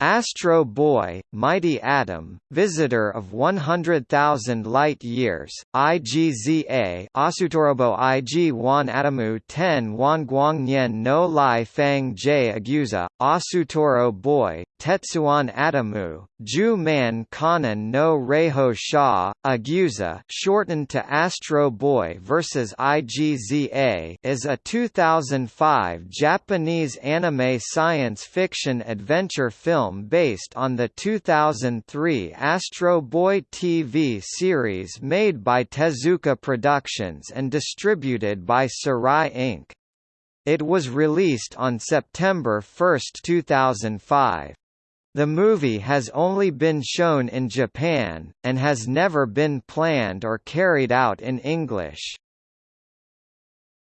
Astro Boy, Mighty Atom, Visitor of 100,000 Light Years, IGZA Asutorobo IG Wan Atomu 10 Wan Guangnyen no Lai Fang J Aguza, Asutoro Boy, Tetsuan Atomu, Ju Man Kanan no Reiho Sha, Aguza shortened to Astro Boy vs. IGZA is a 2005 Japanese anime science fiction adventure film based on the 2003 Astro Boy TV series made by Tezuka Productions and distributed by Sarai Inc. It was released on September 1, 2005. The movie has only been shown in Japan, and has never been planned or carried out in English.